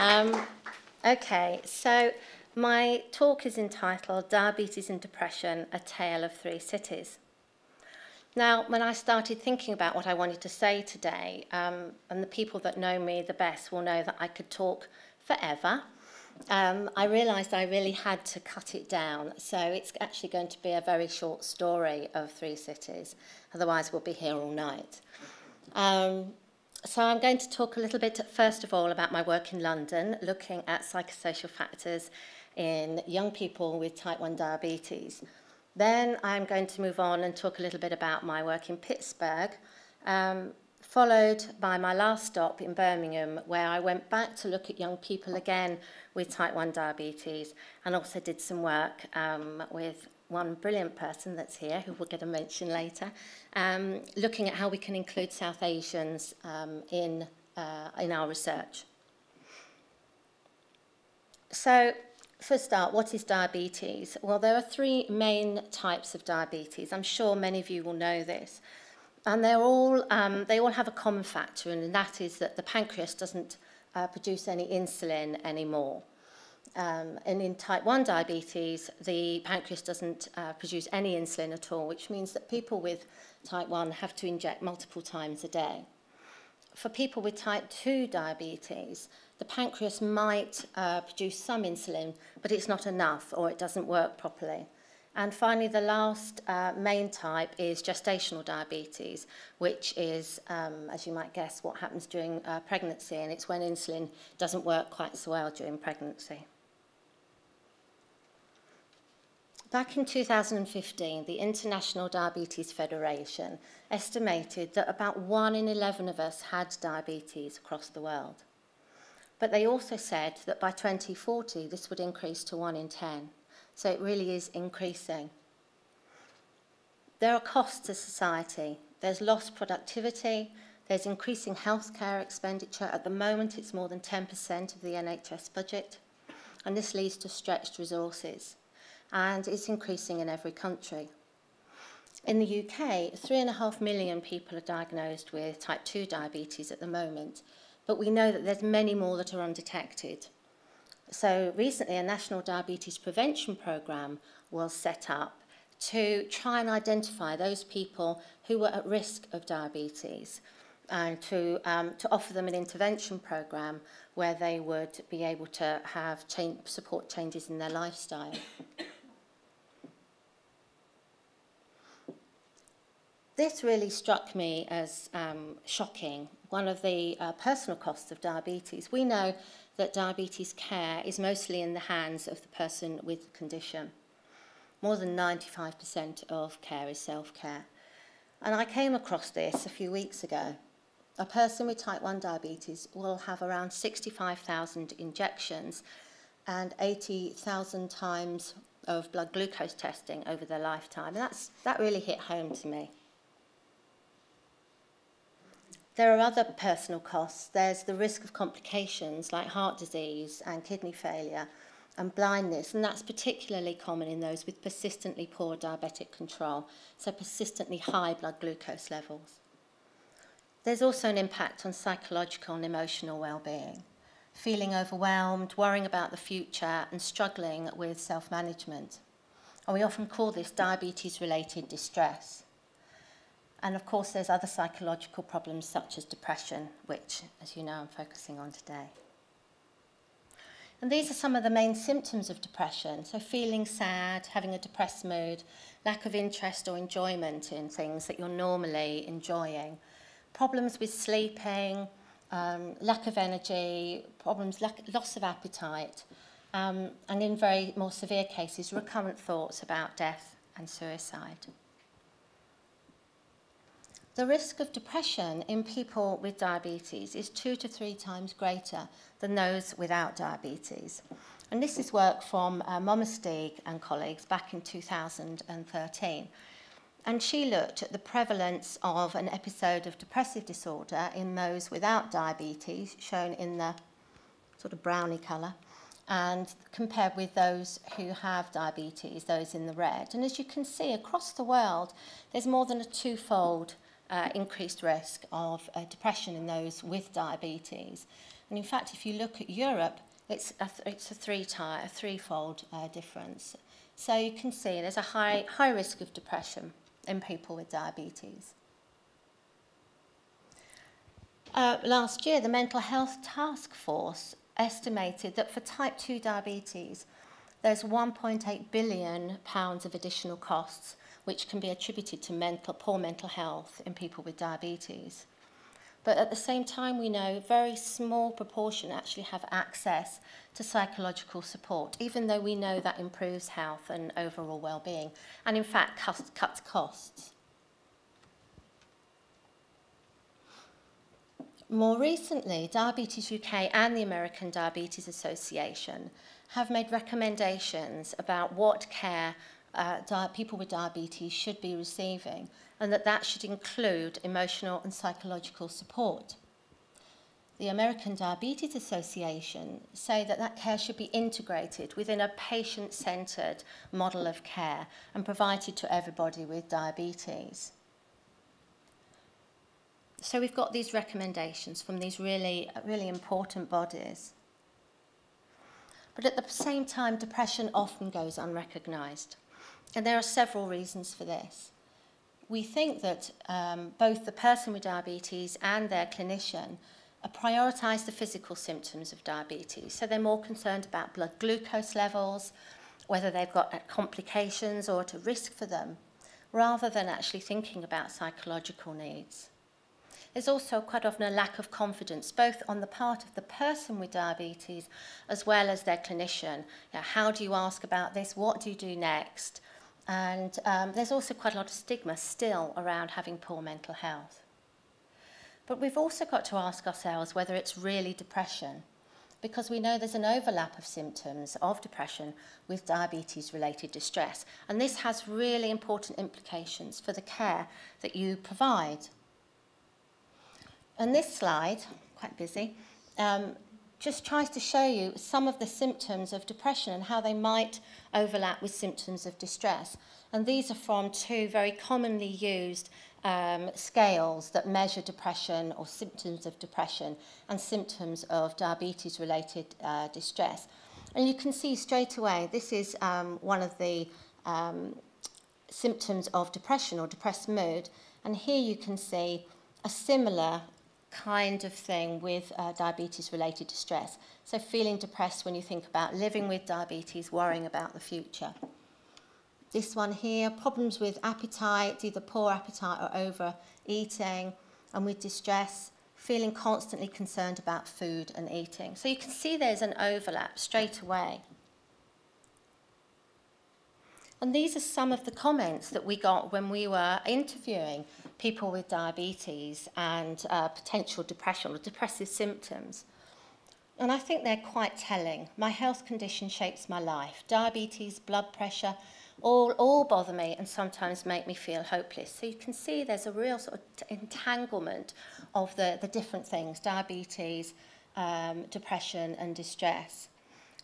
Um, okay, so my talk is entitled Diabetes and Depression, A Tale of Three Cities. Now, when I started thinking about what I wanted to say today, um, and the people that know me the best will know that I could talk forever, um, I realised I really had to cut it down. So it's actually going to be a very short story of three cities. Otherwise, we'll be here all night. Um, so I'm going to talk a little bit, first of all, about my work in London, looking at psychosocial factors in young people with type 1 diabetes. Then I'm going to move on and talk a little bit about my work in Pittsburgh, um, followed by my last stop in Birmingham, where I went back to look at young people again with type 1 diabetes and also did some work um, with one brilliant person that's here, who we'll get a mention later, um, looking at how we can include South Asians um, in, uh, in our research. So for a start, what is diabetes? Well, there are three main types of diabetes. I'm sure many of you will know this. And they're all, um, they all have a common factor, and that is that the pancreas doesn't uh, produce any insulin anymore. Um, and in type 1 diabetes, the pancreas doesn't uh, produce any insulin at all, which means that people with type 1 have to inject multiple times a day. For people with type 2 diabetes, the pancreas might uh, produce some insulin, but it's not enough or it doesn't work properly. And finally, the last uh, main type is gestational diabetes, which is, um, as you might guess, what happens during uh, pregnancy, and it's when insulin doesn't work quite so well during pregnancy. Back in 2015, the International Diabetes Federation estimated that about 1 in 11 of us had diabetes across the world. But they also said that by 2040, this would increase to 1 in 10. So it really is increasing. There are costs to society. There's lost productivity. There's increasing healthcare expenditure. At the moment, it's more than 10% of the NHS budget. And this leads to stretched resources. And it's increasing in every country. In the UK, 3.5 million people are diagnosed with type 2 diabetes at the moment, but we know that there's many more that are undetected. So recently a national diabetes prevention program was set up to try and identify those people who were at risk of diabetes and to, um, to offer them an intervention program where they would be able to have change, support changes in their lifestyle. This really struck me as um, shocking, one of the uh, personal costs of diabetes. We know that diabetes care is mostly in the hands of the person with the condition. More than 95% of care is self-care. And I came across this a few weeks ago. A person with type 1 diabetes will have around 65,000 injections and 80,000 times of blood glucose testing over their lifetime. And that's, that really hit home to me. There are other personal costs. There's the risk of complications like heart disease and kidney failure and blindness, and that's particularly common in those with persistently poor diabetic control, so persistently high blood glucose levels. There's also an impact on psychological and emotional well-being, feeling overwhelmed, worrying about the future, and struggling with self-management. And we often call this diabetes-related distress. And of course, there's other psychological problems such as depression, which, as you know, I'm focusing on today. And these are some of the main symptoms of depression. So feeling sad, having a depressed mood, lack of interest or enjoyment in things that you're normally enjoying, problems with sleeping, um, lack of energy, problems, lack, loss of appetite, um, and in very more severe cases, recurrent thoughts about death and suicide. The risk of depression in people with diabetes is two to three times greater than those without diabetes. And this is work from uh, Mommersteeg and colleagues back in 2013. And she looked at the prevalence of an episode of depressive disorder in those without diabetes, shown in the sort of browny colour, and compared with those who have diabetes, those in the red. And as you can see, across the world, there's more than a twofold uh, increased risk of uh, depression in those with diabetes. And in fact, if you look at Europe, it's a, th it's a, three a threefold uh, difference. So you can see there's a high, high risk of depression in people with diabetes. Uh, last year, the Mental Health Task Force estimated that for type 2 diabetes, there's 1.8 billion pounds of additional costs which can be attributed to mental, poor mental health in people with diabetes. But at the same time, we know a very small proportion actually have access to psychological support, even though we know that improves health and overall well-being, and in fact cuts costs. More recently, Diabetes UK and the American Diabetes Association have made recommendations about what care uh, people with diabetes should be receiving and that that should include emotional and psychological support. The American Diabetes Association say that that care should be integrated within a patient-centred model of care and provided to everybody with diabetes. So we've got these recommendations from these really, really important bodies. But at the same time, depression often goes unrecognised. And there are several reasons for this. We think that um, both the person with diabetes and their clinician prioritise the physical symptoms of diabetes. So they're more concerned about blood glucose levels, whether they've got uh, complications or at a risk for them, rather than actually thinking about psychological needs. There's also quite often a lack of confidence, both on the part of the person with diabetes as well as their clinician. You know, how do you ask about this? What do you do next? And um, there's also quite a lot of stigma still around having poor mental health. But we've also got to ask ourselves whether it's really depression because we know there's an overlap of symptoms of depression with diabetes-related distress. And this has really important implications for the care that you provide. And this slide, quite busy, um, just tries to show you some of the symptoms of depression and how they might overlap with symptoms of distress. And these are from two very commonly used um, scales that measure depression or symptoms of depression and symptoms of diabetes-related uh, distress. And you can see straight away, this is um, one of the um, symptoms of depression or depressed mood. And here you can see a similar kind of thing with uh, diabetes-related distress. So feeling depressed when you think about living with diabetes, worrying about the future. This one here, problems with appetite, either poor appetite or overeating, and with distress, feeling constantly concerned about food and eating. So you can see there's an overlap straight away. And these are some of the comments that we got when we were interviewing people with diabetes and uh, potential depression or depressive symptoms. And I think they're quite telling. My health condition shapes my life. Diabetes, blood pressure, all, all bother me and sometimes make me feel hopeless. So you can see there's a real sort of entanglement of the, the different things, diabetes, um, depression and distress.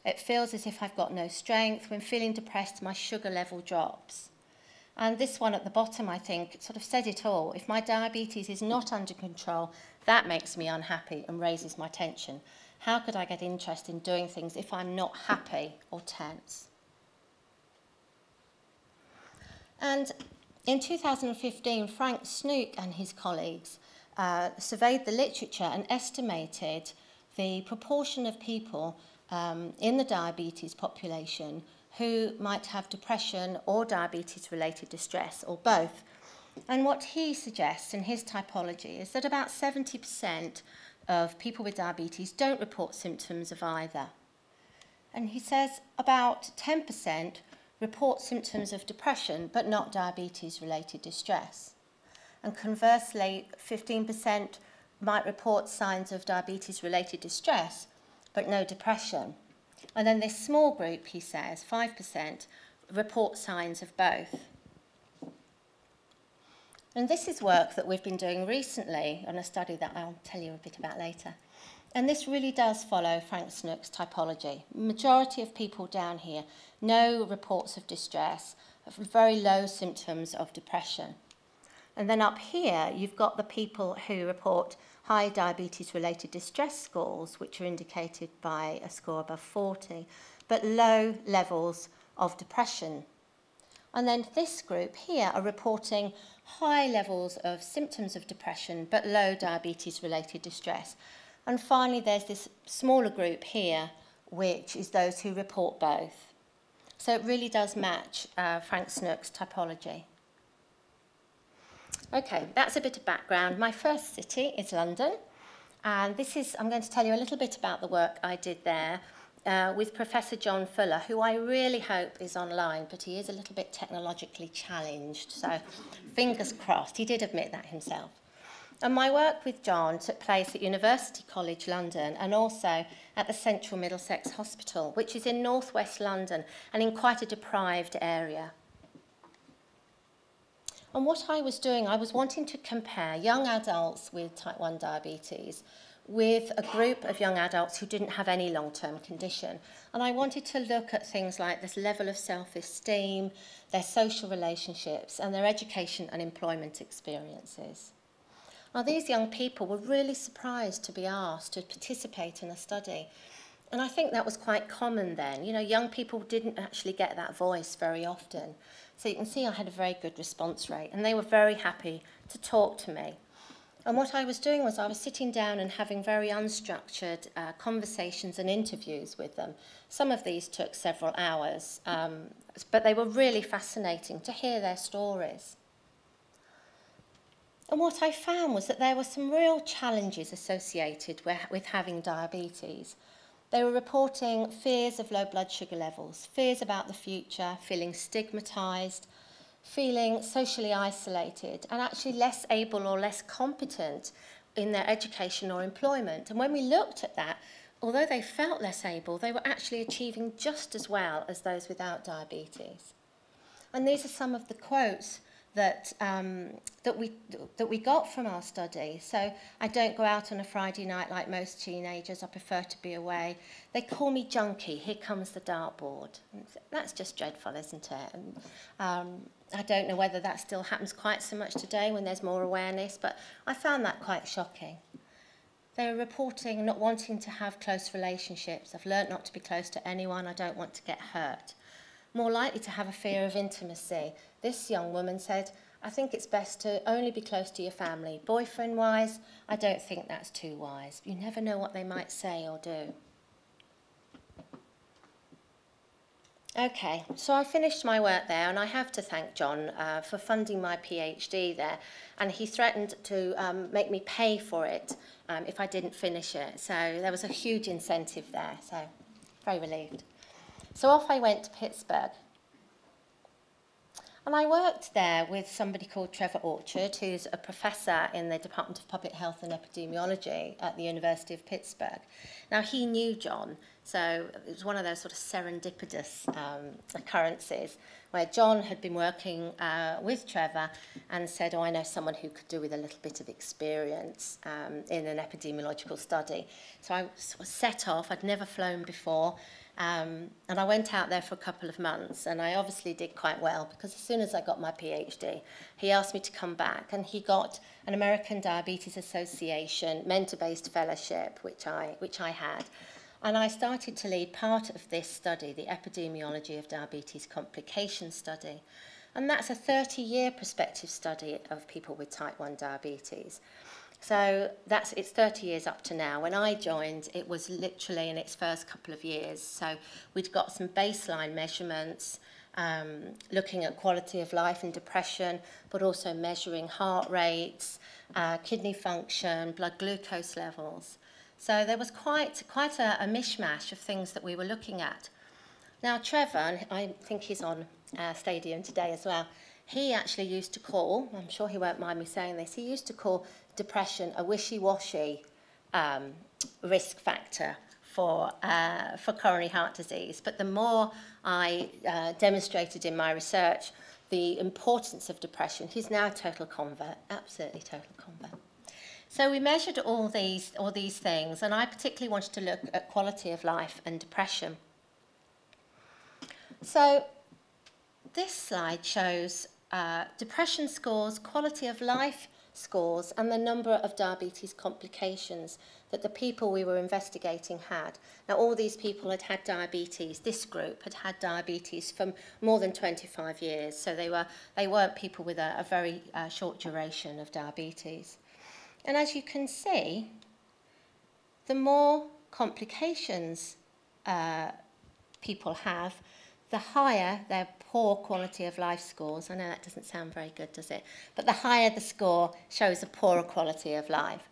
It feels as if I've got no strength. When feeling depressed, my sugar level drops. And this one at the bottom, I think, sort of said it all. If my diabetes is not under control, that makes me unhappy and raises my tension. How could I get interest in doing things if I'm not happy or tense? And in 2015, Frank Snoek and his colleagues uh, surveyed the literature and estimated the proportion of people um, in the diabetes population who might have depression or diabetes-related distress, or both. And what he suggests in his typology is that about 70% of people with diabetes don't report symptoms of either. And he says about 10% report symptoms of depression, but not diabetes-related distress. And conversely, 15% might report signs of diabetes-related distress, but no depression. And then this small group, he says, 5%, report signs of both. And this is work that we've been doing recently on a study that I'll tell you a bit about later. And this really does follow Frank Snoek's typology. Majority of people down here, no reports of distress, very low symptoms of depression. And then up here, you've got the people who report high diabetes-related distress scores, which are indicated by a score above 40, but low levels of depression. And then this group here are reporting high levels of symptoms of depression, but low diabetes-related distress. And finally, there's this smaller group here, which is those who report both. So it really does match uh, Frank Snoek's typology. Okay, that's a bit of background. My first city is London, and this is, I'm going to tell you a little bit about the work I did there uh, with Professor John Fuller, who I really hope is online, but he is a little bit technologically challenged, so fingers crossed. He did admit that himself. And my work with John took place at University College London and also at the Central Middlesex Hospital, which is in northwest London and in quite a deprived area. And what I was doing, I was wanting to compare young adults with type 1 diabetes with a group of young adults who didn't have any long-term condition. And I wanted to look at things like this level of self-esteem, their social relationships, and their education and employment experiences. Now, these young people were really surprised to be asked to participate in a study. And I think that was quite common then. You know, young people didn't actually get that voice very often. So you can see I had a very good response rate and they were very happy to talk to me. And what I was doing was I was sitting down and having very unstructured uh, conversations and interviews with them. Some of these took several hours, um, but they were really fascinating to hear their stories. And what I found was that there were some real challenges associated with, having diabetes. They were reporting fears of low blood sugar levels, fears about the future, feeling stigmatized, feeling socially isolated, and actually less able or less competent in their education or employment. And when we looked at that, although they felt less able, they were actually achieving just as well as those without diabetes. And these are some of the quotes that, um, that, we, that we got from our study. So I don't go out on a Friday night like most teenagers. I prefer to be away. They call me junkie. Here comes the dartboard. That's just dreadful, isn't it? And, um, I don't know whether that still happens quite so much today when there's more awareness, but I found that quite shocking. They were reporting not wanting to have close relationships. I've learnt not to be close to anyone. I don't want to get hurt. More likely to have a fear of intimacy. This young woman said, I think it's best to only be close to your family. Boyfriend-wise, I don't think that's too wise. You never know what they might say or do. Okay, so I finished my work there and I have to thank John uh, for funding my PhD there and he threatened to um, make me pay for it um, if I didn't finish it. So there was a huge incentive there, so very relieved. So off I went to Pittsburgh And I worked there with somebody called Trevor Orchard, who's a professor in the Department of Public Health and Epidemiology at the University of Pittsburgh. Now, he knew John, so it was one of those sort of serendipitous um, occurrences where John had been working uh, with Trevor and said, oh, I know someone who could do with a little bit of experience um, in an epidemiological study. So I was set off, I'd never flown before, Um, and I went out there for a couple of months and I obviously did quite well because as soon as I got my PhD, he asked me to come back and he got an American Diabetes Association mentor-based fellowship, which I, which I had. And I started to lead part of this study, the Epidemiology of Diabetes Complication Study. And that's a 30-year prospective study of people with type 1 diabetes. So that's it's 30 years up to now. When I joined, it was literally in its first couple of years. So we'd got some baseline measurements, um, looking at quality of life and depression, but also measuring heart rates, uh, kidney function, blood glucose levels. So there was quite, quite a, a mishmash of things that we were looking at. Now, Trevor, I think he's on uh, Stadium today as well, he actually used to call, I'm sure he won't mind me saying this, he used to call depression a wishy-washy um, risk factor for, uh, for coronary heart disease. But the more I uh, demonstrated in my research the importance of depression, he's now a total convert, absolutely total convert. So we measured all these, all these things, and I particularly wanted to look at quality of life and depression. So this slide shows uh, depression scores, quality of life scores, and the number of diabetes complications that the people we were investigating had. Now, all these people had had diabetes. This group had had diabetes for more than 25 years, so they, were, they weren't people with a, a very uh, short duration of diabetes. And as you can see, the more complications uh, people have, the higher their poor quality of life scores. I know that doesn't sound very good, does it? But the higher the score shows a poorer quality of life.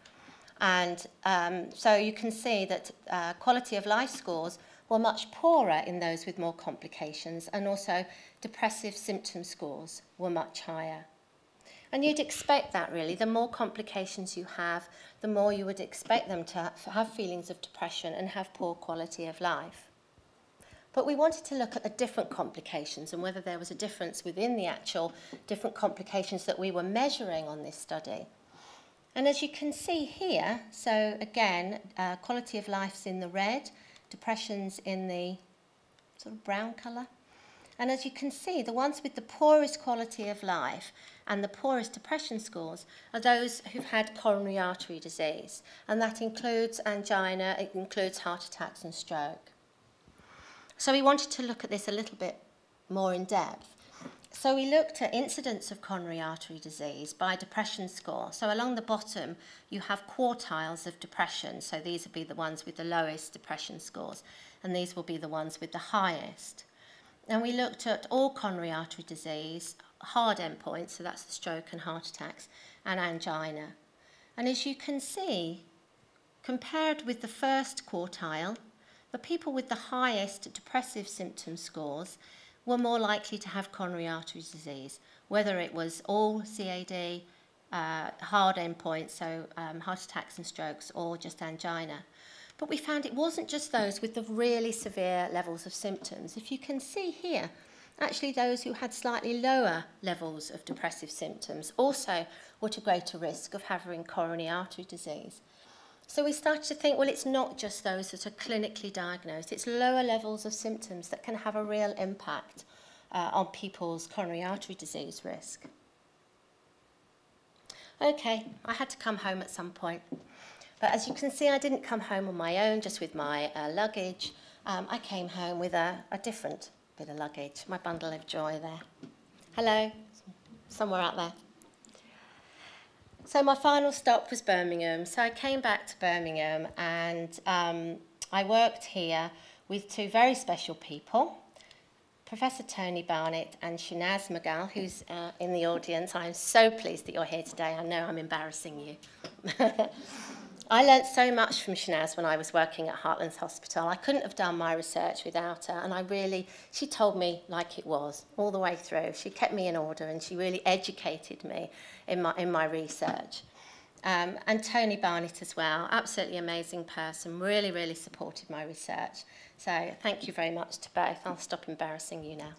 And um, so you can see that uh, quality of life scores were much poorer in those with more complications and also depressive symptom scores were much higher. And you'd expect that really. The more complications you have, the more you would expect them to have feelings of depression and have poor quality of life. But we wanted to look at the different complications and whether there was a difference within the actual different complications that we were measuring on this study. And as you can see here, so again, uh, quality of life's in the red, depression's in the sort of brown colour. And as you can see, the ones with the poorest quality of life and the poorest depression scores are those who've had coronary artery disease. And that includes angina, it includes heart attacks and stroke. So we wanted to look at this a little bit more in depth. So we looked at incidence of coronary artery disease by depression score. So along the bottom, you have quartiles of depression. So these would be the ones with the lowest depression scores, and these will be the ones with the highest. And we looked at all coronary artery disease, hard endpoints, so that's the stroke and heart attacks, and angina. And as you can see, compared with the first quartile, the people with the highest depressive symptom scores were more likely to have coronary artery disease, whether it was all CAD, uh, hard endpoints, so um, heart attacks and strokes, or just angina. But we found it wasn't just those with the really severe levels of symptoms. If you can see here, actually those who had slightly lower levels of depressive symptoms also were at a greater risk of having coronary artery disease. So we started to think, well, it's not just those that are clinically diagnosed, it's lower levels of symptoms that can have a real impact uh, on people's coronary artery disease risk. Okay, I had to come home at some point. But as you can see, I didn't come home on my own, just with my uh, luggage. Um, I came home with a, a different bit of luggage, my bundle of joy there. Hello, somewhere out there. So my final stop was Birmingham. So I came back to Birmingham and um, I worked here with two very special people, Professor Tony Barnett and Shanaz Magal, who's uh, in the audience. I'm so pleased that you're here today. I know I'm embarrassing you. I learnt so much from Shanaz when I was working at Heartlands Hospital. I couldn't have done my research without her and I really, she told me like it was all the way through. She kept me in order and she really educated me in my, in my research. Um, and Tony Barnett as well, absolutely amazing person, really, really supported my research. So thank you very much to both. I'll stop embarrassing you now.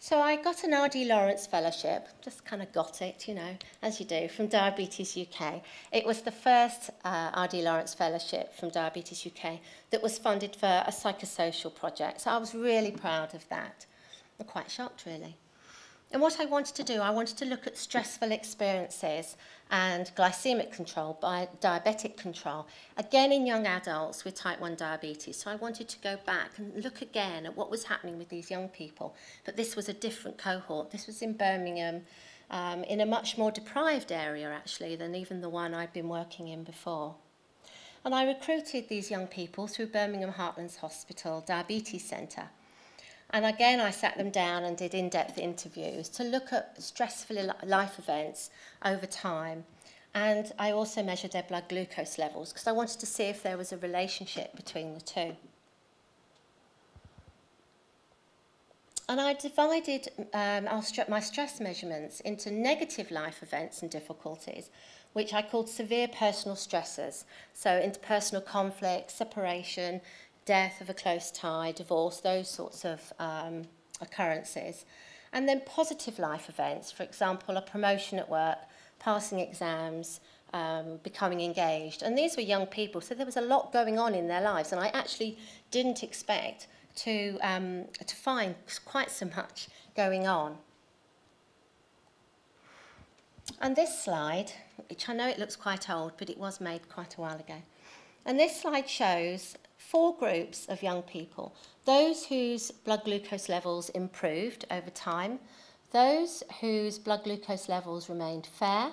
So I got an R.D. Lawrence Fellowship, just kind of got it, you know, as you do, from Diabetes UK. It was the first uh, R.D. Lawrence Fellowship from Diabetes UK that was funded for a psychosocial project. So I was really proud of that. I'm quite shocked, really. And what I wanted to do, I wanted to look at stressful experiences and glycemic control, by diabetic control, again in young adults with type 1 diabetes. So I wanted to go back and look again at what was happening with these young people. But this was a different cohort. This was in Birmingham, um, in a much more deprived area actually than even the one I'd been working in before. And I recruited these young people through Birmingham Heartlands Hospital Diabetes Centre. And again, I sat them down and did in-depth interviews to look at stressful life events over time. And I also measured their blood glucose levels because I wanted to see if there was a relationship between the two. And I divided um, my stress measurements into negative life events and difficulties, which I called severe personal stressors. So interpersonal conflict, separation, death of a close tie, divorce, those sorts of um, occurrences. And then positive life events, for example, a promotion at work, passing exams, um, becoming engaged. And these were young people, so there was a lot going on in their lives. And I actually didn't expect to, um, to find quite so much going on. And this slide, which I know it looks quite old, but it was made quite a while ago. And this slide shows four groups of young people. Those whose blood glucose levels improved over time, those whose blood glucose levels remained fair,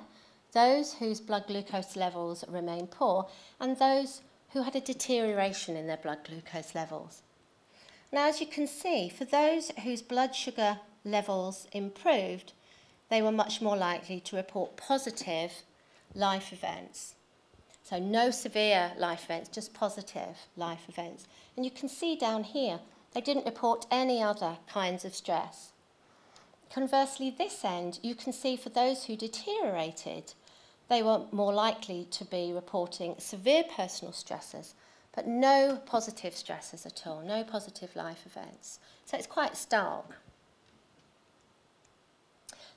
those whose blood glucose levels remained poor, and those who had a deterioration in their blood glucose levels. Now, as you can see, for those whose blood sugar levels improved, they were much more likely to report positive life events. So no severe life events, just positive life events. And you can see down here, they didn't report any other kinds of stress. Conversely, this end, you can see for those who deteriorated, they were more likely to be reporting severe personal stresses, but no positive stresses at all, no positive life events. So it's quite stark.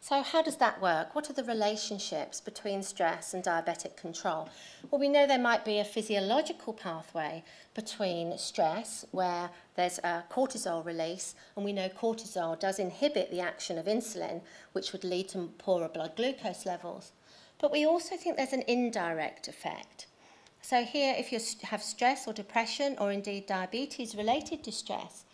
So how does that work? What are the relationships between stress and diabetic control? Well, we know there might be a physiological pathway between stress, where there's a cortisol release, and we know cortisol does inhibit the action of insulin, which would lead to poorer blood glucose levels. But we also think there's an indirect effect. So here, if you have stress or depression, or indeed diabetes related to stress,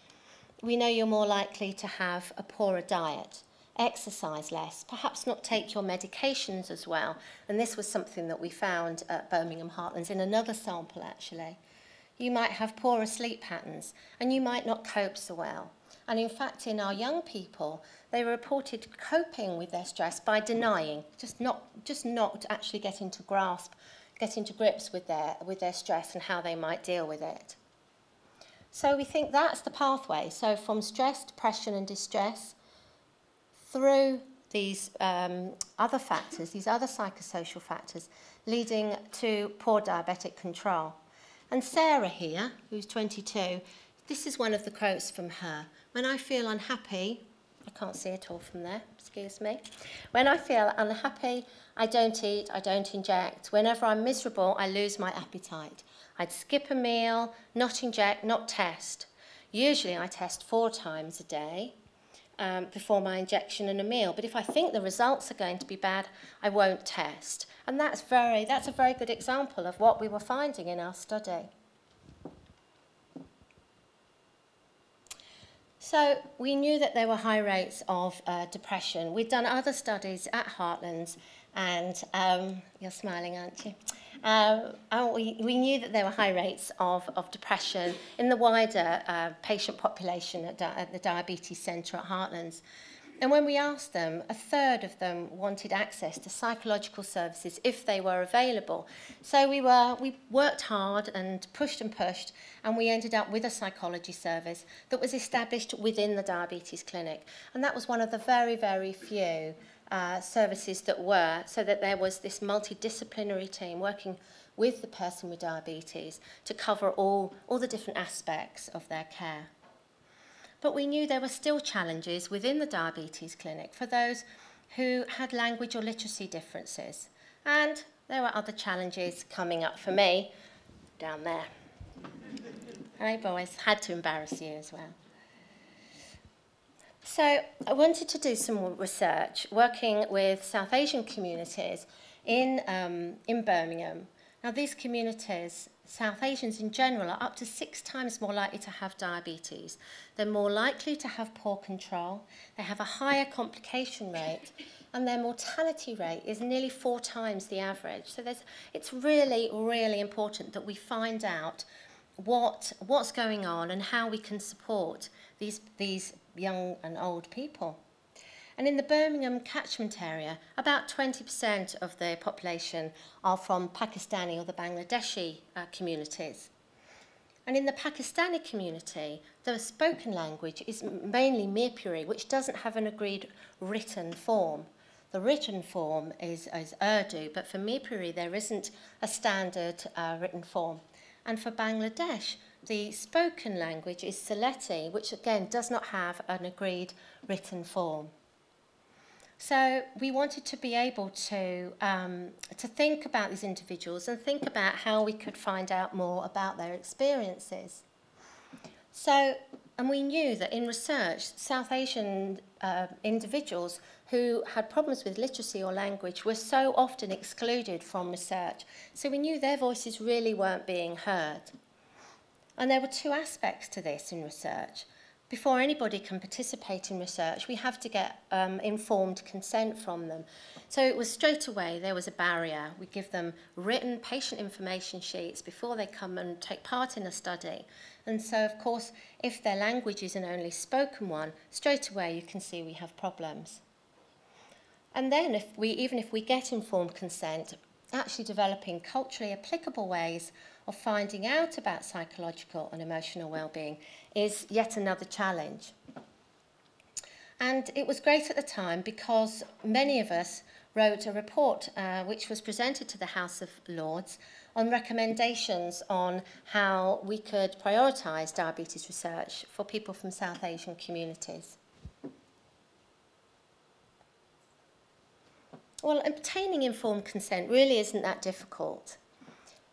we know you're more likely to have a poorer diet exercise less, perhaps not take your medications as well. And this was something that we found at Birmingham Heartlands in another sample actually. You might have poorer sleep patterns and you might not cope so well. And in fact, in our young people, they reported coping with their stress by denying, just not, just not actually getting to grasp, getting to grips with their, with their stress and how they might deal with it. So we think that's the pathway. So from stress, depression and distress, through these um, other factors, these other psychosocial factors, leading to poor diabetic control. And Sarah here, who's 22, this is one of the quotes from her. When I feel unhappy, I can't see it all from there, excuse me. When I feel unhappy, I don't eat, I don't inject. Whenever I'm miserable, I lose my appetite. I'd skip a meal, not inject, not test. Usually I test four times a day um, before my injection and a meal. But if I think the results are going to be bad, I won't test. And that's, very, that's a very good example of what we were finding in our study. So we knew that there were high rates of uh, depression. We'd done other studies at Heartlands, and um, you're smiling, aren't you? Uh, we, we knew that there were high rates of, of depression in the wider uh, patient population at, at the Diabetes Centre at Heartlands. And when we asked them, a third of them wanted access to psychological services if they were available. So we, were, we worked hard and pushed and pushed, and we ended up with a psychology service that was established within the diabetes clinic. And that was one of the very, very few uh, services that were, so that there was this multidisciplinary team working with the person with diabetes to cover all, all the different aspects of their care. But we knew there were still challenges within the diabetes clinic for those who had language or literacy differences. And there were other challenges coming up for me down there. Hey boys, had to embarrass you as well. So I wanted to do some research working with South Asian communities in, um, in Birmingham. Now these communities, South Asians in general, are up to six times more likely to have diabetes. They're more likely to have poor control, they have a higher complication rate, and their mortality rate is nearly four times the average. So there's, it's really, really important that we find out what, what's going on and how we can support these, these young and old people. And in the Birmingham catchment area, about 20% of the population are from Pakistani or the Bangladeshi uh, communities. And in the Pakistani community, the spoken language is mainly Mirpuri, which doesn't have an agreed written form. The written form is, is Urdu, but for Mirpuri there isn't a standard uh, written form. And for Bangladesh, the spoken language is Sylheti, which again does not have an agreed written form. So we wanted to be able to, um, to think about these individuals and think about how we could find out more about their experiences. So and we knew that in research, South Asian uh, individuals who had problems with literacy or language were so often excluded from research. So we knew their voices really weren't being heard. And there were two aspects to this in research. Before anybody can participate in research, we have to get um, informed consent from them. So it was straight away, there was a barrier. We give them written patient information sheets before they come and take part in a study. And so, of course, if their language is an only spoken one, straight away you can see we have problems. And then, if we, even if we get informed consent, actually developing culturally applicable ways of finding out about psychological and emotional well-being is yet another challenge. And it was great at the time because many of us wrote a report uh, which was presented to the House of Lords on recommendations on how we could prioritise diabetes research for people from South Asian communities. Well, obtaining informed consent really isn't that difficult.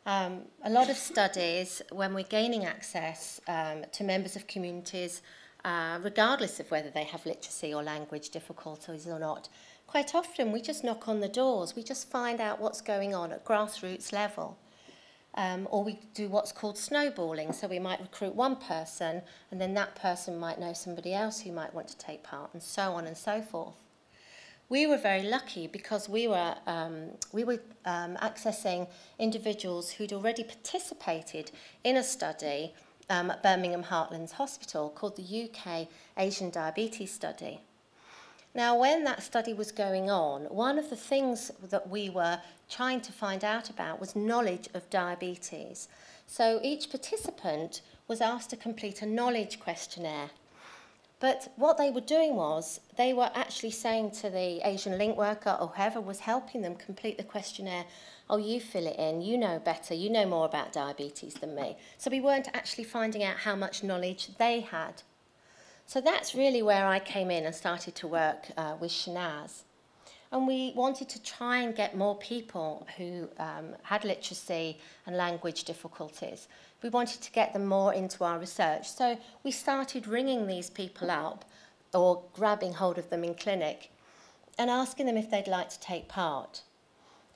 Um, a lot of studies, when we're gaining access um, to members of communities, uh, regardless of whether they have literacy or language difficulties or not, quite often we just knock on the doors, we just find out what's going on at grassroots level. Um, or we do what's called snowballing, so we might recruit one person and then that person might know somebody else who might want to take part and so on and so forth. We were very lucky because we were, um, we were um, accessing individuals who'd already participated in a study um, at Birmingham Heartlands Hospital called the UK Asian Diabetes Study. Now, when that study was going on, one of the things that we were trying to find out about was knowledge of diabetes. So each participant was asked to complete a knowledge questionnaire But what they were doing was they were actually saying to the Asian link worker or whoever was helping them complete the questionnaire, oh, you fill it in, you know better, you know more about diabetes than me. So we weren't actually finding out how much knowledge they had. So that's really where I came in and started to work uh, with Shanaz. And we wanted to try and get more people who um, had literacy and language difficulties we wanted to get them more into our research. So we started ringing these people up or grabbing hold of them in clinic and asking them if they'd like to take part.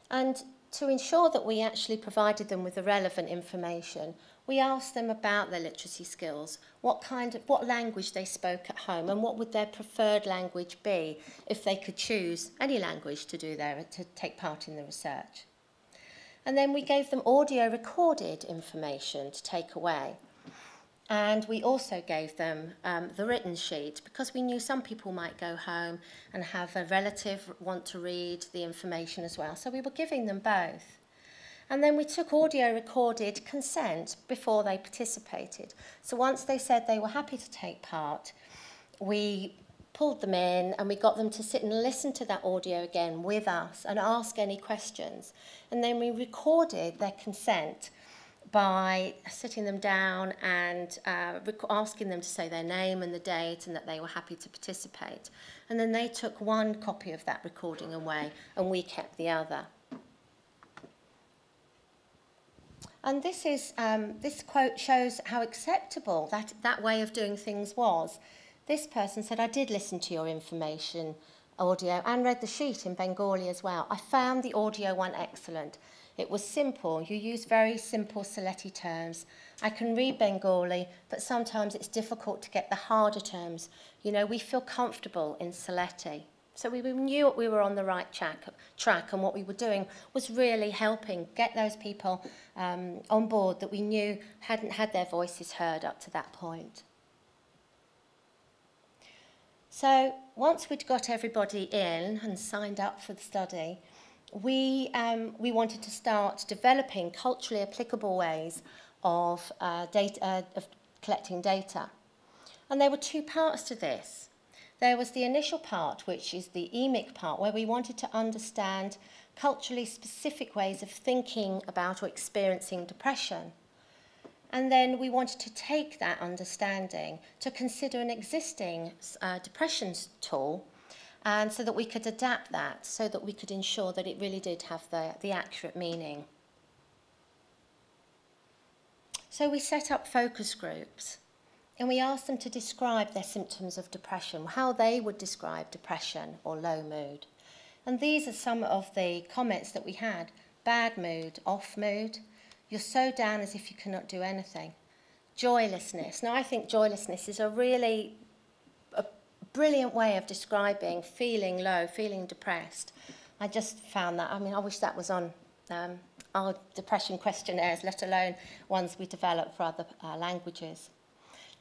And to ensure that we actually provided them with the relevant information, we asked them about their literacy skills, what kind of what language they spoke at home and what would their preferred language be if they could choose any language to do their to take part in the research. And then we gave them audio recorded information to take away. And we also gave them um, the written sheet because we knew some people might go home and have a relative want to read the information as well. So we were giving them both. And then we took audio recorded consent before they participated. So once they said they were happy to take part, we pulled them in and we got them to sit and listen to that audio again with us and ask any questions. And then we recorded their consent by sitting them down and uh, asking them to say their name and the date and that they were happy to participate. And then they took one copy of that recording away and we kept the other. And this, is, um, this quote shows how acceptable that, that way of doing things was. This person said, I did listen to your information audio and read the sheet in Bengali as well. I found the audio one excellent. It was simple. You use very simple Sylheti terms. I can read Bengali, but sometimes it's difficult to get the harder terms. You know, we feel comfortable in Sylheti. So we, knew we were on the right track, track and what we were doing was really helping get those people um, on board that we knew hadn't had their voices heard up to that point. So once we'd got everybody in and signed up for the study, we, um, we wanted to start developing culturally applicable ways of, uh, data, uh, of collecting data. And there were two parts to this. There was the initial part, which is the EMIC part, where we wanted to understand culturally specific ways of thinking about or experiencing depression. And then we wanted to take that understanding to consider an existing uh, depression tool and so that we could adapt that so that we could ensure that it really did have the, the accurate meaning. So we set up focus groups And we asked them to describe their symptoms of depression, how they would describe depression or low mood. And these are some of the comments that we had. Bad mood, off mood. You're so down as if you cannot do anything. Joylessness. Now, I think joylessness is a really a brilliant way of describing feeling low, feeling depressed. I just found that, I mean, I wish that was on um, our depression questionnaires, let alone ones we develop for other uh, languages.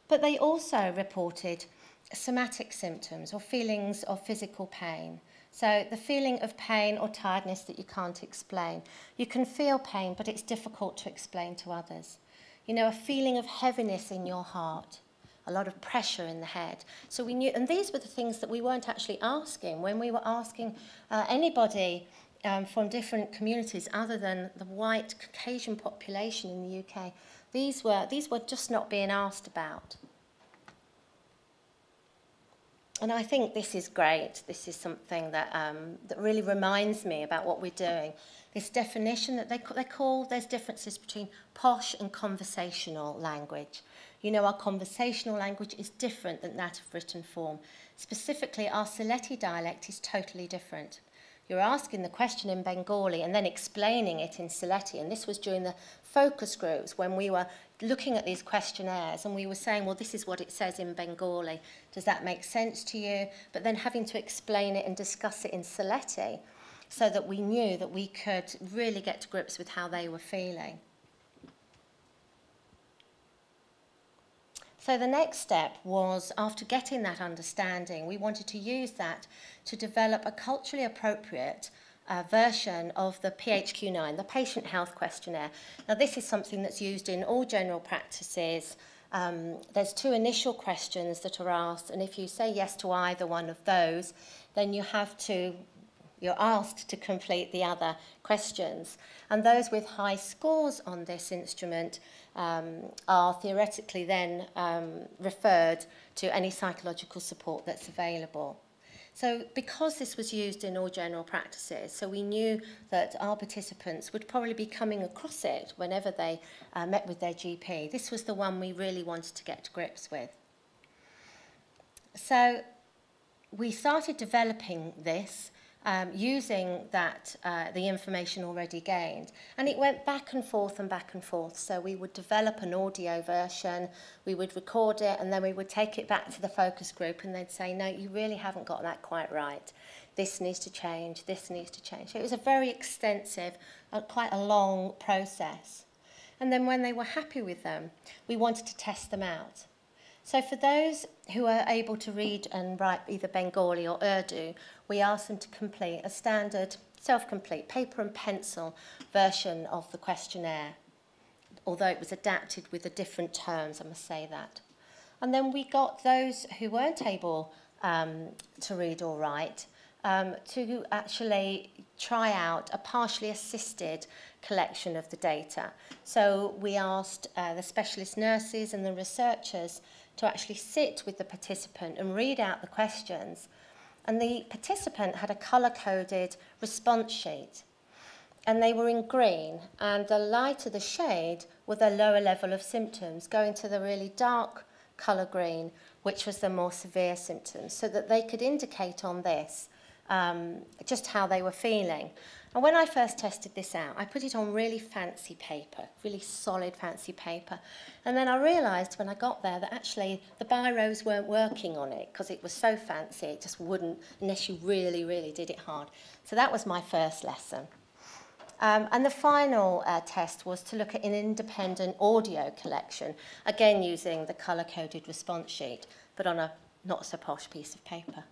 But they also reported somatic symptoms or feelings of physical pain. So the feeling of pain or tiredness that you can't explain. You can feel pain, but it's difficult to explain to others. You know, a feeling of heaviness in your heart, a lot of pressure in the head. So we knew, and these were the things that we weren't actually asking when we were asking uh, anybody um, from different communities other than the white Caucasian population in the UK. These were, these were just not being asked about. And I think this is great. This is something that, um, that really reminds me about what we're doing. This definition that they, they call, there's differences between posh and conversational language. You know, our conversational language is different than that of written form. Specifically, our Sylheti dialect is totally different. You're asking the question in Bengali and then explaining it in Sylheti. And this was during the focus groups when we were looking at these questionnaires and we were saying, well, this is what it says in Bengali. Does that make sense to you? But then having to explain it and discuss it in Sylheti so that we knew that we could really get to grips with how they were feeling. So the next step was, after getting that understanding, we wanted to use that to develop a culturally appropriate uh, version of the PHQ-9, the Patient Health Questionnaire. Now this is something that's used in all general practices. Um, there's two initial questions that are asked, and if you say yes to either one of those, then you have to you're asked to complete the other questions. And those with high scores on this instrument um, are theoretically then um, referred to any psychological support that's available. So because this was used in all general practices, so we knew that our participants would probably be coming across it whenever they uh, met with their GP. This was the one we really wanted to get to grips with. So we started developing this um, using that uh, the information already gained. And it went back and forth and back and forth. So we would develop an audio version, we would record it, and then we would take it back to the focus group and they'd say, no, you really haven't got that quite right. This needs to change, this needs to change. So it was a very extensive, uh, quite a long process. And then when they were happy with them, we wanted to test them out. So for those who are able to read and write either Bengali or Urdu, we asked them to complete a standard self-complete paper and pencil version of the questionnaire, although it was adapted with the different terms, I must say that. And then we got those who weren't able um, to read or write um, to actually try out a partially assisted collection of the data. So we asked uh, the specialist nurses and the researchers to actually sit with the participant and read out the questions. And the participant had a colour-coded response sheet. And they were in green, and the lighter the shade were the lower level of symptoms, going to the really dark colour green, which was the more severe symptoms, so that they could indicate on this um, just how they were feeling. And when I first tested this out, I put it on really fancy paper, really solid fancy paper. And then I realised when I got there that actually the biros weren't working on it because it was so fancy, it just wouldn't unless you really, really did it hard. So that was my first lesson. Um, and the final uh, test was to look at an independent audio collection, again using the colour-coded response sheet, but on a not so posh piece of paper.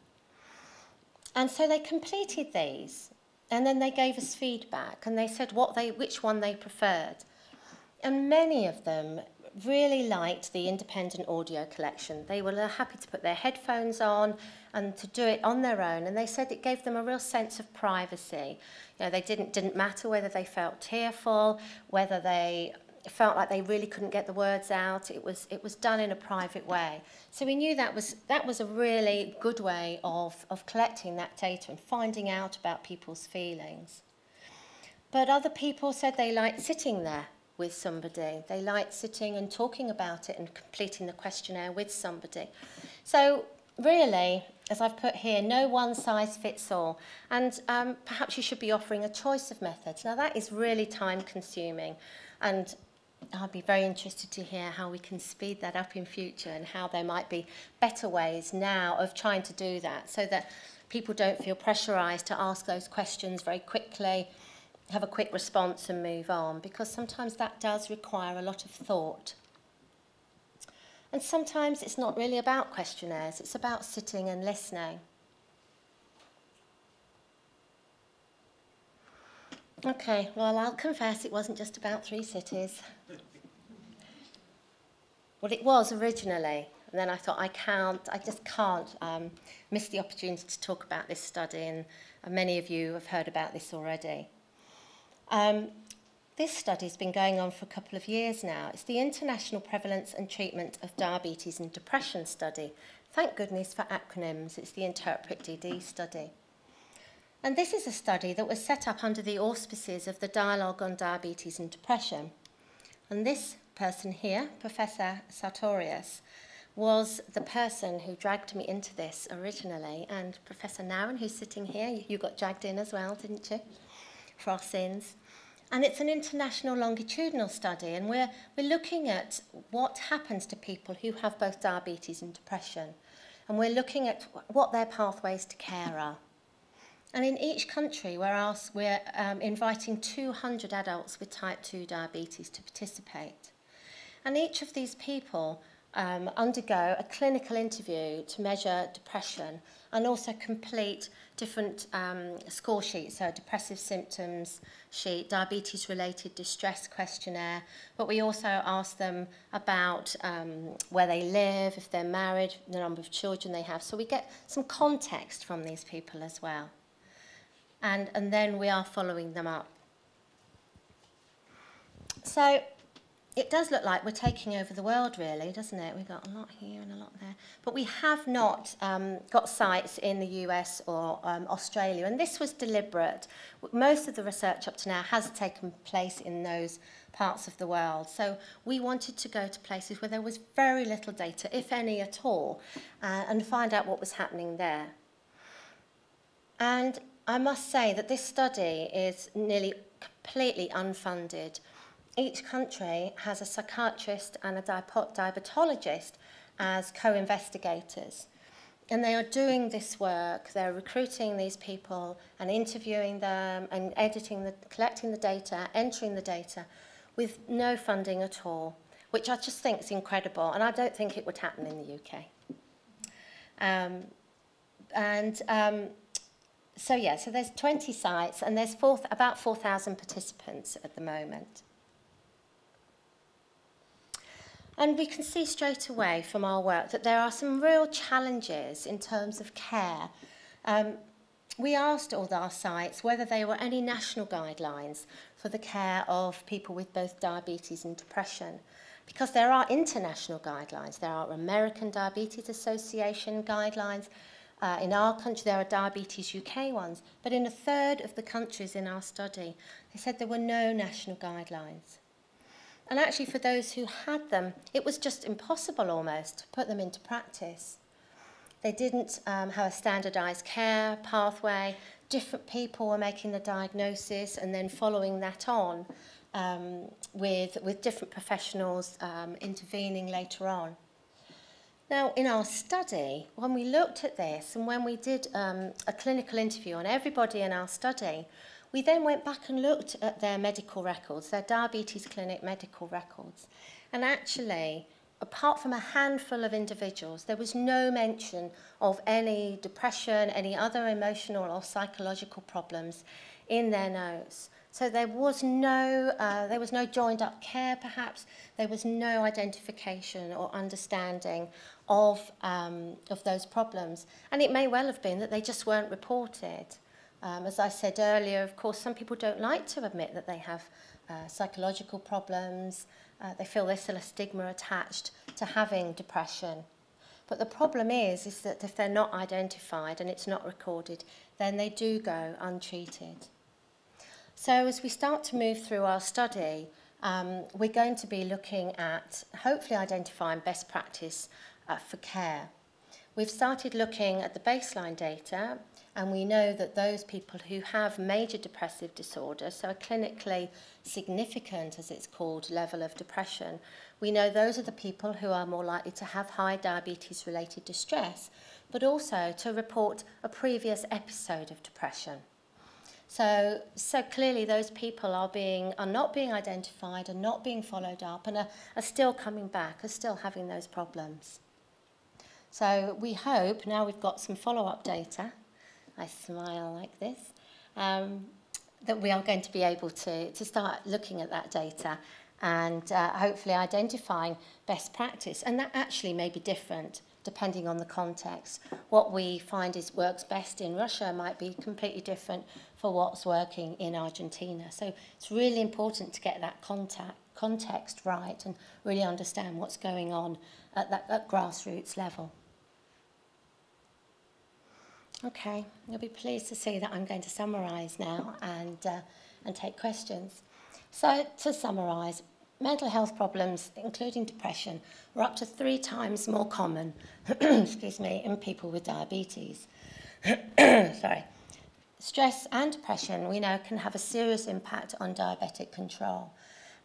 And so they completed these and then they gave us feedback and they said what they, which one they preferred. And many of them really liked the independent audio collection. They were happy to put their headphones on and to do it on their own. And they said it gave them a real sense of privacy. You know, they didn't, didn't matter whether they felt tearful, whether they felt like they really couldn't get the words out. It was, it was done in a private way. So we knew that was, that was a really good way of, of collecting that data and finding out about people's feelings. But other people said they liked sitting there with somebody. They liked sitting and talking about it and completing the questionnaire with somebody. So really, as I've put here, no one size fits all. And um, perhaps you should be offering a choice of methods. Now that is really time consuming and I'd be very interested to hear how we can speed that up in future and how there might be better ways now of trying to do that so that people don't feel pressurized to ask those questions very quickly, have a quick response and move on because sometimes that does require a lot of thought. And sometimes it's not really about questionnaires, it's about sitting and listening. Okay, well, I'll confess it wasn't just about three cities. Well, it was originally, and then I thought I can't, I just can't um, miss the opportunity to talk about this study, and, and many of you have heard about this already. Um, this study's been going on for a couple of years now. It's the International Prevalence and Treatment of Diabetes and Depression study. Thank goodness for acronyms. It's the Interpret DD study. And this is a study that was set up under the auspices of the Dialogue on Diabetes and Depression. And this person here, Professor Sartorius, was the person who dragged me into this originally. And Professor Naran, who's sitting here, you got dragged in as well, didn't you? For our sins. And it's an international longitudinal study, and we're, we're looking at what happens to people who have both diabetes and depression. And we're looking at what their pathways to care are. And in each country, we're, asked, we're um, inviting 200 adults with type 2 diabetes to participate. And each of these people um, undergo a clinical interview to measure depression and also complete different um, score sheets, so depressive symptoms sheet, diabetes related distress questionnaire, but we also ask them about um, where they live, if they're married, the number of children they have. So we get some context from these people as well. And, and then we are following them up. So it does look like we're taking over the world, really, doesn't it? We've got a lot here and a lot there. But we have not um, got sites in the US or um, Australia, and this was deliberate. Most of the research up to now has taken place in those parts of the world. So we wanted to go to places where there was very little data, if any at all, uh, and find out what was happening there. And I must say that this study is nearly completely unfunded each country has a psychiatrist and a diabetologist as co-investigators. And they are doing this work, they're recruiting these people and interviewing them and editing the, collecting the data, entering the data with no funding at all, which I just think is incredible. And I don't think it would happen in the UK. Um, and um, so yeah, so there's 20 sites and there's four, about 4,000 participants at the moment. And we can see straight away from our work that there are some real challenges in terms of care. Um, we asked all our sites whether there were any national guidelines for the care of people with both diabetes and depression. Because there are international guidelines. There are American Diabetes Association guidelines. Uh, in our country, there are Diabetes UK ones. But in a third of the countries in our study, they said there were no national guidelines. And actually for those who had them, it was just impossible almost to put them into practice. They didn't um, have a standardized care pathway. Different people were making the diagnosis and then following that on um, with, with different professionals um, intervening later on. Now, in our study, when we looked at this and when we did um, a clinical interview on everybody in our study, We then went back and looked at their medical records, their diabetes clinic medical records. And actually, apart from a handful of individuals, there was no mention of any depression, any other emotional or psychological problems in their notes. So there was no, uh, there was no joined up care perhaps, there was no identification or understanding of, um, of those problems. And it may well have been that they just weren't reported. Um, as I said earlier, of course, some people don't like to admit that they have uh, psychological problems. Uh, they feel there's still a stigma attached to having depression. But the problem is, is that if they're not identified and it's not recorded, then they do go untreated. So as we start to move through our study, um, we're going to be looking at hopefully identifying best practice uh, for care. We've started looking at the baseline data and we know that those people who have major depressive disorder, so a clinically significant, as it's called, level of depression, we know those are the people who are more likely to have high diabetes-related distress, but also to report a previous episode of depression. So, so clearly those people are, being, are not being identified, are not being followed up, and are, are still coming back, are still having those problems. So we hope, now we've got some follow-up data, I smile like this, um, that we are going to be able to, to start looking at that data and uh, hopefully identifying best practice. And that actually may be different depending on the context. What we find is works best in Russia might be completely different for what's working in Argentina. So it's really important to get that contact, context right and really understand what's going on at that at grassroots level. Okay, you'll be pleased to see that I'm going to summarise now and, uh, and take questions. So to summarise, mental health problems, including depression, are up to three times more common excuse me, in people with diabetes. Sorry. Stress and depression, we know, can have a serious impact on diabetic control.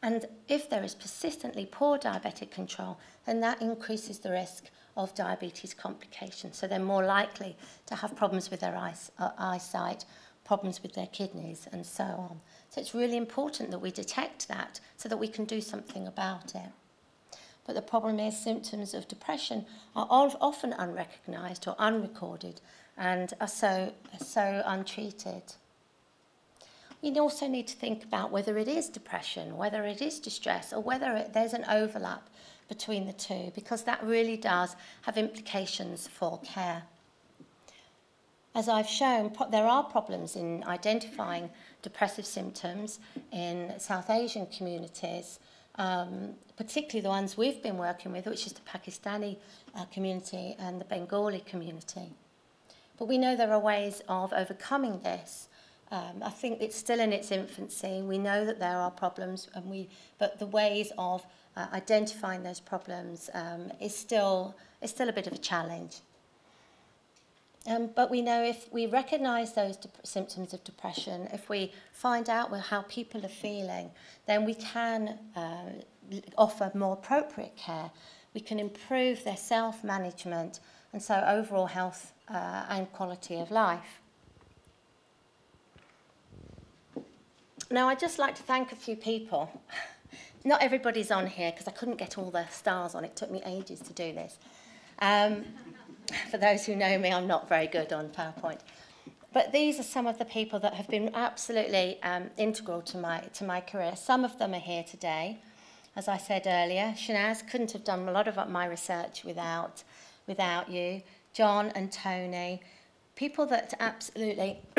And if there is persistently poor diabetic control, then that increases the risk of diabetes complications. So they're more likely to have problems with their uh, eyesight, problems with their kidneys, and so on. So it's really important that we detect that so that we can do something about it. But the problem is symptoms of depression are often unrecognised or unrecorded and are so, so untreated. We also need to think about whether it is depression, whether it is distress, or whether it, there's an overlap between the two, because that really does have implications for care. As I've shown, there are problems in identifying depressive symptoms in South Asian communities, um, particularly the ones we've been working with, which is the Pakistani uh, community and the Bengali community. But we know there are ways of overcoming this. Um, I think it's still in its infancy. We know that there are problems, and we, but the ways of uh, identifying those problems um, is, still, is still a bit of a challenge. Um, but we know if we recognise those symptoms of depression, if we find out how people are feeling, then we can uh, offer more appropriate care. We can improve their self-management and so overall health uh, and quality of life. Now, I'd just like to thank a few people. Not everybody's on here because I couldn't get all the stars on. It took me ages to do this. Um, for those who know me, I'm not very good on PowerPoint. But these are some of the people that have been absolutely um, integral to my, to my career. Some of them are here today. As I said earlier, Shanaz couldn't have done a lot of my research without, without you. John and Tony, people that absolutely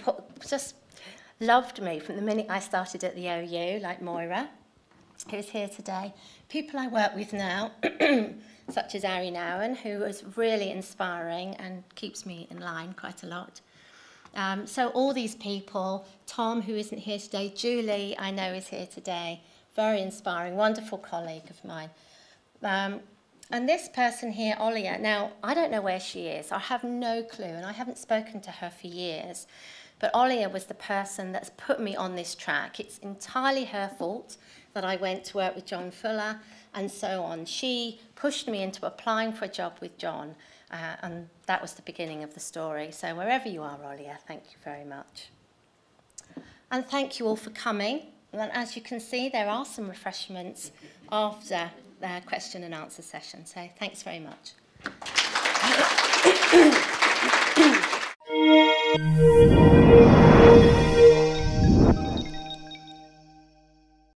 put, just loved me from the minute I started at the OU, like Moira, who's here today. People I work with now, such as Arie Nouwen, who is really inspiring and keeps me in line quite a lot. Um, so all these people, Tom, who isn't here today, Julie, I know is here today, very inspiring, wonderful colleague of mine. Um, and this person here, Olia, now, I don't know where she is. I have no clue, and I haven't spoken to her for years. But Olia was the person that's put me on this track. It's entirely her fault that I went to work with John Fuller and so on. She pushed me into applying for a job with John uh, and that was the beginning of the story. So wherever you are, Olia, thank you very much. And thank you all for coming. And as you can see, there are some refreshments after the question and answer session. So thanks very much.